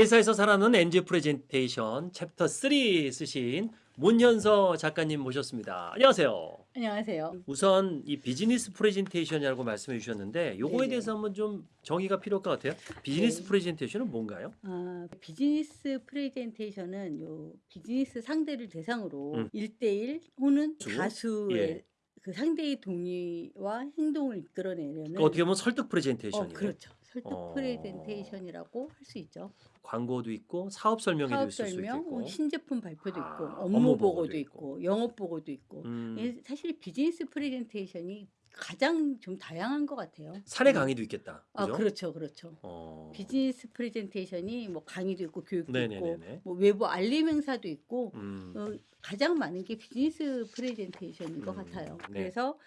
회사에서 살아남는 MZ 프레젠테이션 챕터 3 쓰신 문현서 작가님 모셨습니다. 안녕하세요. 안녕하세요. 우선 이 비즈니스 프레젠테이션이라고 말씀해 주셨는데 요거에 네네. 대해서 한번 좀 정의가 필요할 것 같아요. 비즈니스 네. 프레젠테이션은 뭔가요? 아, 비즈니스 프레젠테이션은 요 비즈니스 상대를 대상으로 음. 일 1대1 혹은 수? 다수의 예. 그 상대의 동의와 행동을 이끌어내려는 어떻게 보면 설득 어, 프레젠테이션이에요. 그렇죠. 설득 어. 프레젠테이션이라고 할 수 있죠. 광고도 있고 사업 설명회도 사업 있을 수 설명, 있고. 신제품 발표도 아, 있고, 업무 업무 보고도 있고. 있고, 영업 보고도 있고. 음, 예, 사실 비즈니스 프레젠테이션이 가장 좀 다양한 것 같아요. 사내 음. 강의도 있겠다. 아, 그죠? 그렇죠, 그렇죠. 어. 비즈니스 프레젠테이션이 뭐 강의도 있고 교육도 있고 네네네네. 뭐 외부 알림 행사도 있고 음. 어, 가장 많은 게 비즈니스 프레젠테이션인 것 음, 같아요. 네. 그래서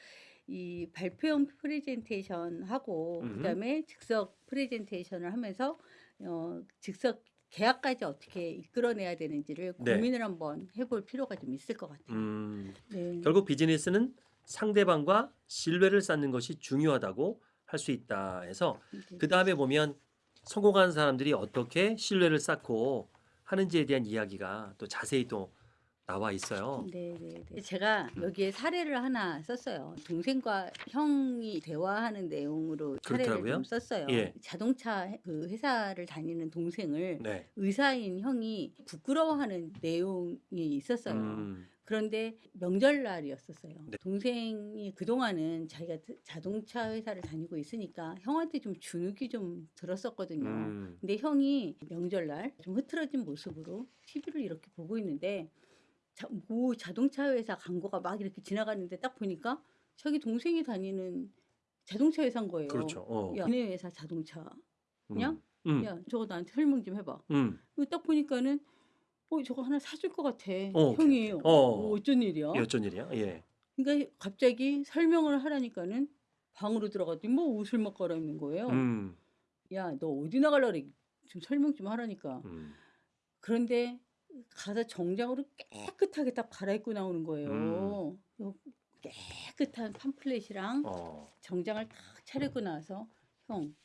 이 발표용 프레젠테이션 하고 음. 그다음에 즉석 프레젠테이션을 하면서 어, 즉석 계약까지 어떻게 이끌어내야 되는지를 네. 고민을 한번 해볼 필요가 좀 있을 것 같아요. 음. 네. 결국 비즈니스는 상대방과 신뢰를 쌓는 것이 중요하다고 할 수 있다 해서 네. 그 다음에 보면 성공한 사람들이 어떻게 신뢰를 쌓고 하는지에 대한 이야기가 또 자세히 또 나와 있어요. 네, 네, 네. 제가 여기에 사례를 하나 썼어요. 동생과 형이 대화하는 내용으로 사례를 그렇더라고요? 좀 썼어요. 예. 자동차 해- 그 회사를 다니는 동생을 네. 의사인 형이 부끄러워하는 내용이 있었어요. 음, 그런데 명절날이었었어요. 네. 동생이 그동안은 자기가 드- 자동차 회사를 다니고 있으니까 형한테 좀 주눅이 좀 들었었거든요. 음, 근데 형이 명절날 좀 흐트러진 모습으로 TV를 이렇게 보고 있는데 자, 뭐 자동차 회사 광고가 막 이렇게 지나가는데 딱 보니까 자기 동생이 다니는 자동차 회사인 거예요. 그렇죠. 어. 야, 네 회사 자동차. 그냥? 음, 야, 저거 나한테 설명 좀 해봐. 음, 딱 보니까는 어, 저거 하나 사줄 것 같아. 어, 형이. 어. 어. 어쩐 일이야? 이 어쩐 일이야? 예. 그러니까 갑자기 설명을 하라니까는 방으로 들어갔더니 뭐 옷을 막 갈아입는 거예요. 음, 야, 너 어디 나갈라 그래? 좀 설명 좀 하라니까. 음, 그런데 가서 정장으로 깨끗하게 딱 갈아입고 나오는 거예요. 그 깨끗한 팜플렛이랑 어, 정장을 딱 차리고 나서 형,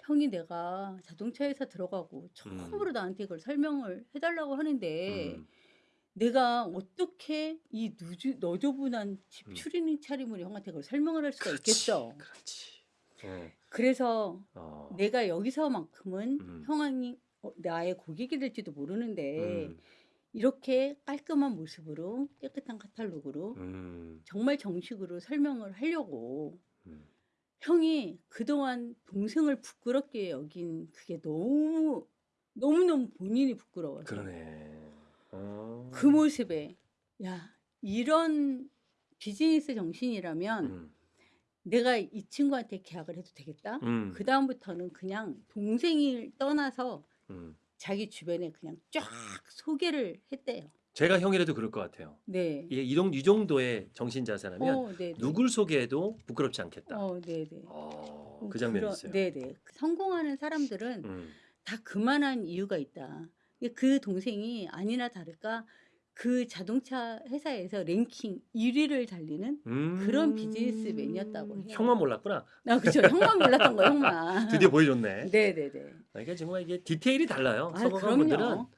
형이 내가 자동차 회사 들어가고 처음으로 나한테 그걸 설명을 해달라고 하는데 음, 내가 어떻게 이 누주, 너저분한 집 음. 추리닝 차림으로 형한테 그걸 설명을 할 수가 그렇지, 있겠어. 그렇지. 예. 그래서 어, 내가 여기서만큼은 음. 형이 어, 나의 고객이 될지도 모르는데 음, 이렇게 깔끔한 모습으로 깨끗한 카탈로그로 음, 정말 정식으로 설명을 하려고 음. 형이 그동안 동생을 부끄럽게 여긴 그게 너무 너무너무 본인이 부끄러워서 그러네. 어. 그 모습에 야 이런 비즈니스 정신이라면 음, 내가 이 친구한테 계약을 해도 되겠다. 음, 그 다음부터는 그냥 동생을 떠나서 음. 자기 주변에 그냥 쫙 소개를 했대요. 제가 형이라도 그럴 것 같아요. 네. 이, 이, 정- 이 정도의 정신 자세라면 어, 네. 누굴 소개해도 부끄럽지 않겠다. 어, 네, 네. 어, 그 장면이 있어요. 네, 네. 성공하는 사람들은 음, 다 그만한 이유가 있다. 그 동생이 아니나 다를까 그 자동차 회사에서 랭킹 1위를 달리는 음. 그런 비즈니스맨이었다고 해요. 형만 몰랐구나. 아, 그죠. 형만 몰랐던 거예요, 형만. 드디어 보여줬네. 네, 네, 네. 그러니까 정말 이게 디테일이 달라요. 아, 성공한 분들은 그럼요.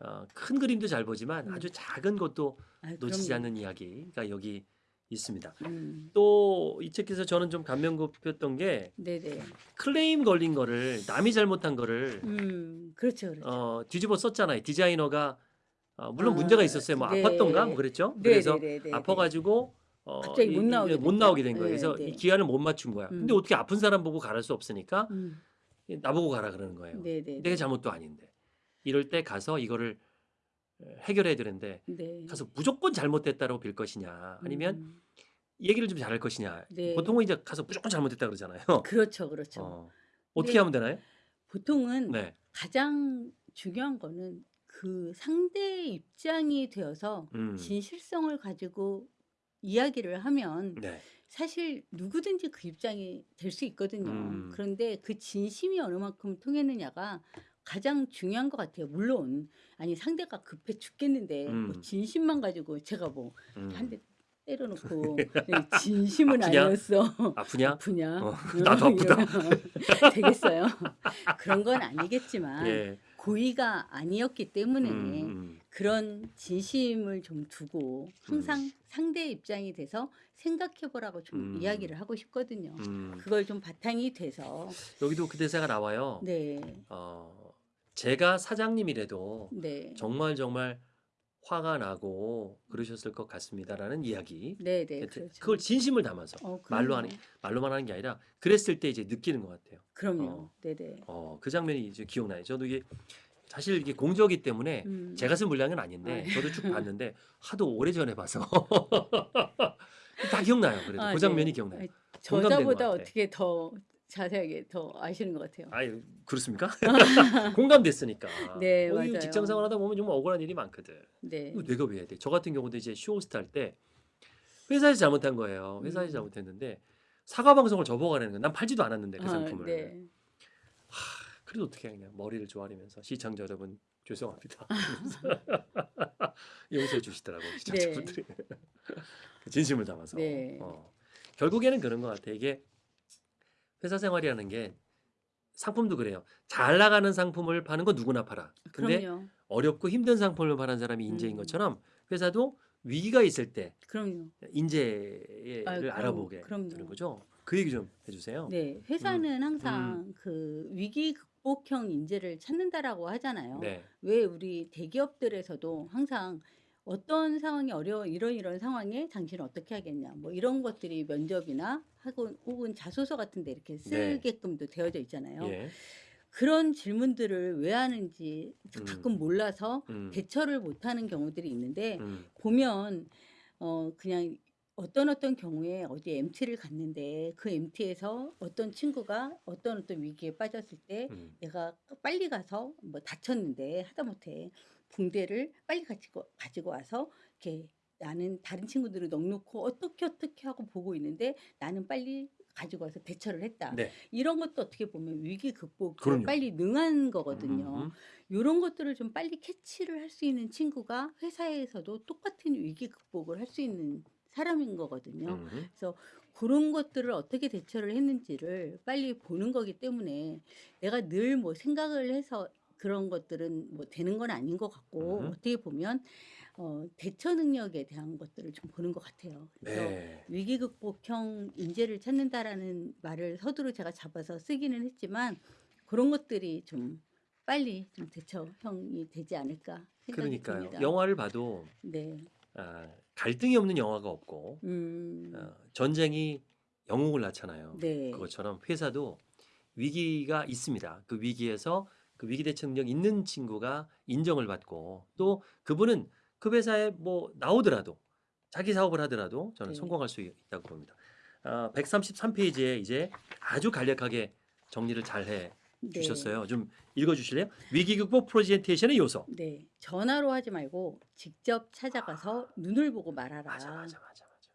어, 큰 그림도 잘 보지만 음. 아주 작은 것도 아, 놓치지 그럼요. 않는 이야기가 여기 있습니다. 음. 또이 책에서 저는 좀 감명 깊었던 게 네, 네. 클레임 걸린 거를 남이 잘못한 거를 음, 그렇죠, 그렇죠. 어, 뒤집어 썼잖아요. 디자이너가 어, 물론 아, 문제가 있었어요. 뭐 네. 아팠던가 뭐 그랬죠. 네, 그래서 네, 네, 네, 아파가지고 어, 갑자기 못 나오게 못? 나오게 된 거예요. 네, 그래서 네. 이 기한을 못 맞춘 거야. 근데 음. 어떻게 아픈 사람 보고 가를 수 없으니까 음, 나보고 가라 그러는 거예요. 네, 네. 내가 잘못도 아닌데 이럴 때 가서 이거를 해결해야 되는데 네. 가서 무조건 잘못됐다고 빌 것이냐 아니면 음, 얘기를 좀 잘할 것이냐 네. 보통은 이제 가서 무조건 잘못됐다 그러잖아요. 그렇죠, 그렇죠. 어. 어떻게 네. 하면 되나요? 보통은 네. 가장 중요한 거는 그 상대의 입장이 되어서 음. 진실성을 가지고 이야기를 하면 네. 사실 누구든지 그 입장이 될 수 있거든요. 음. 그런데 그 진심이 어느 만큼 통했느냐가 가장 중요한 것 같아요. 물론 아니 상대가 급해 죽겠는데 음. 뭐 진심만 가지고 제가 뭐 음. 한대 때려놓고 네, 진심은 아프냐? 아니었어. 아프냐? 아프냐? 어, 나도 아프다. 되겠어요. 그런 건 아니겠지만 예. 고의가 아니었기 때문에 음, 음. 그런 진심을 좀 두고 항상 상대 입장이 돼서 생각해보라고 좀 음. 이야기를 하고 싶거든요. 음. 그걸 좀 바탕이 돼서 여기도 그 대사가 나와요. 네, 어, 제가 사장님이라도 네, 정말 정말 화가 나고 그러셨을 것 같습니다라는 이야기. 네, 네, 하여튼 그렇죠. 그걸 진심을 담아서 어, 말로. 하는 말로만 하는 게 아니라 그랬을 때 이제 느끼는 것 같아요. 그럼요. 어. 네, 네. 어, 그 장면이 이제 기억나요. 저도 이게 사실 이게 공저기 때문에 음. 제가 쓴 분량은 아닌데 아. 저도 쭉 봤는데 하도 오래 전에 봐서 다 기억나요. 그래도 아, 그 장면이 네. 기억나요. 공감되는 저자보다. 어떻게 더 자세하게 더 아시는 것 같아요. 아유 그렇습니까? 공감됐으니까. 네, 맞아요. 직장 생활하다 보면 정말 억울한 일이 많거든. 네, 내가 왜 해야 돼? 저 같은 경우도 이제 쇼호스트 할 때 회사에서 잘못한 거예요. 회사에서 음. 잘못했는데 사과 방송을 저보고하는 거야. 난 팔지도 않았는데 그 아, 상품을. 네. 그래도 어떻게 해 그냥 머리를 조아리면서 시청자 여러분 죄송합니다. 용서해 주시더라고 시청자분들이 그 진심을 담아서. 네. 어. 결국에는 그런 것 같아. 이게 회사 생활이라는 게 상품도 그래요. 잘 나가는 상품을 파는 건 누구나 팔아. 근데 그럼요. 어렵고 힘든 상품을 파는 사람이 인재인 음. 것처럼 회사도 위기가 있을 때 그럼요. 인재를 아, 그럼, 알아보게 그럼요. 되는 거죠. 그 얘기 좀 해주세요. 네, 회사는 항상 그 위기 극복형 인재를 찾는다라고 하잖아요. 네. 왜 우리 대기업들에서도 항상 어떤 상황이 어려워 이런 이런 상황에 당신은 어떻게 하겠냐 뭐 이런 것들이 면접이나 하고 혹은 자소서 같은 데 이렇게 네. 쓰게끔도 되어져 있잖아요. 예. 그런 질문들을 왜 하는지 음. 가끔 몰라서 음. 대처를 못하는 경우들이 있는데 음. 보면 어 그냥 어떤 어떤 경우에 어디 MT를 갔는데 그 MT에서 어떤 친구가 어떤 어떤 위기에 빠졌을 때 음. 내가 빨리 가서 뭐 다쳤는데 하다못해 붕대를 빨리 가지고 가지고 와서 이렇게 나는 다른 친구들을 넉놓고 어떻게 어떻게 하고 보고 있는데 나는 빨리 가지고 와서 대처를 했다. 네. 이런 것도 어떻게 보면 위기 그럼요. 빨리 능한 거거든요. 음. 이런 것들을 좀 빨리 캐치를 할 수 있는 친구가 회사에서도 똑같은 위기 극복을 할 수 있는 사람인 거거든요. 음. 그런 것들을 어떻게 대처를 했는지를 빨리 보는 거기 때문에 내가 늘 뭐 생각을 해서 그런 것들은 뭐 되는 건 아닌 것 같고 음. 어떻게 보면 어, 대처 능력에 대한 것들을 좀 보는 것 같아요. 그래서 네. 위기 극복형 인재를 찾는다라는 말을 서두로 제가 잡아서 쓰기는 했지만 그런 것들이 좀 빨리 좀 대처형이 되지 않을까 생각이 그러니까요. 듭니다. 영화를 봐도 네. 아, 갈등이 없는 영화가 없고 음. 어, 전쟁이 영웅을 낳잖아요. 네. 그것처럼 회사도 위기가 있습니다. 그 위기에서 그 위기 대처 능력 있는 친구가 인정을 받고 또 그분은 그 회사에 뭐 나오더라도 자기 사업을 하더라도 저는 네. 성공할 수 있다고 봅니다. 아, 133페이지에 이제 아주 간략하게 정리를 잘해 네. 주셨어요. 좀 읽어 주실래요? 위기 극복 프레젠테이션의 요소. 네. 전화로 하지 말고 직접 찾아가서 눈을 보고 말하라. 맞아 맞아 맞아.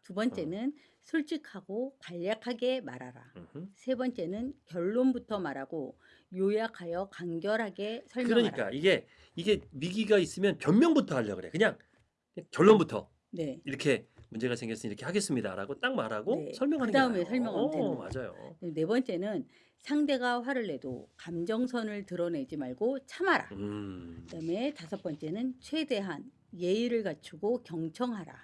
두 번째는 솔직하고 간략하게 말하라. 세 번째는 결론부터 말하고 요약하여 간결하게 설명하라. 그러니까 이게 이게 위기가 있으면 변명부터 하려 고 그래. 그냥 결론부터 네. 이렇게 문제가 생겼으니 이렇게 하겠습니다라고 딱 말하고 네. 설명하는 그 다음에 게 나아요. 설명하면 되는 어, 거죠. 맞아요. 네 번째는 상대가 화를 내도 감정선을 드러내지 말고 참아라. 음. 그다음에 다섯 번째는 최대한 예의를 갖추고 경청하라.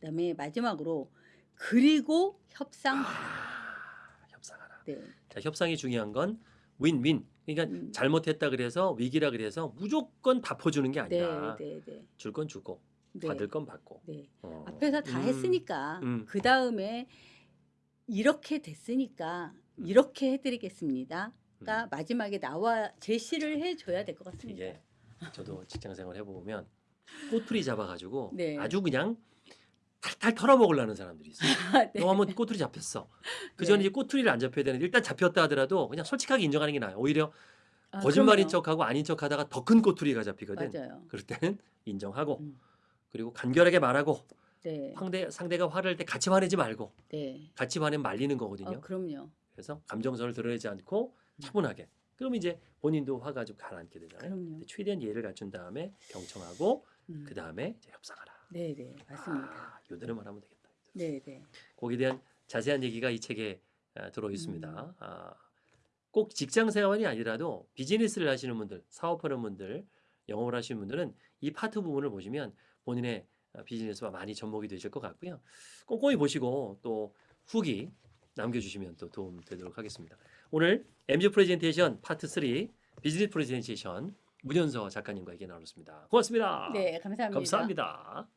그다음에 마지막으로 그리고 협상하라. 아, 협상하라. 네. 자, 협상이 중요한 건 윈윈. 그러니까 음. 잘못했다 그래서 위기라 그래서 무조건 다 퍼주는 게 네, 아니라 네, 네. 줄건 주고 네. 받을 건 받고. 네. 어. 앞에서 다 음. 했으니까 음. 그 다음에 이렇게 됐으니까 음. 이렇게 해드리겠습니다. 가 음. 마지막에 나와 제시를 해줘야 될 것 같습니다. 저도 직장 생활 해보면 꼬투리 잡아가지고 네. 아주 그냥 탈탈 털어먹으려는 사람들이 있어요. 네. 너 한번 꼬투리 잡혔어. 그 전에 네. 이제 꼬투리를 안 잡혀야 되는데 일단 잡혔다 하더라도 그냥 솔직하게 인정하는 게 나아요. 오히려 아, 거짓말인 그럼요. 척하고 아닌 척하다가 더 큰 꼬투리가 잡히거든. 맞아요. 그럴 때는 인정하고 음. 그리고 간결하게 말하고 네, 상대 상대가 화를 낼때 같이 화내지 말고 네. 같이 화내면 말리는 거거든요. 어, 그럼요. 그래서 감정선을 드러내지 않고 음. 차분하게. 그럼 이제 본인도 화가 좀 가라앉게 되잖아요. 최대한 예의를 갖춘 다음에 경청하고 음. 그 다음에 협상하라. 네, 네, 맞습니다. 아, 요대로만 하면 되겠다. 네, 네. 거기에 대한 자세한 얘기가 이 책에 아, 들어 음. 있습니다. 아, 꼭 직장 생활이 아니라도 비즈니스를 하시는 분들, 사업하는 분들, 영업을 하시는 분들은 이 파트 부분을 보시면 본인의 어, 비즈니스와 많이 접목이 되실 것 같고요. 꼼꼼히 보시고 또 후기 남겨주시면 또 도움 되도록 하겠습니다. 오늘 MZ 프레젠테이션 파트 3 비즈니스 프레젠테이션 문현서 작가님과 얘기 나눴습니다. 고맙습니다. 네, 감사합니다. 감사합니다.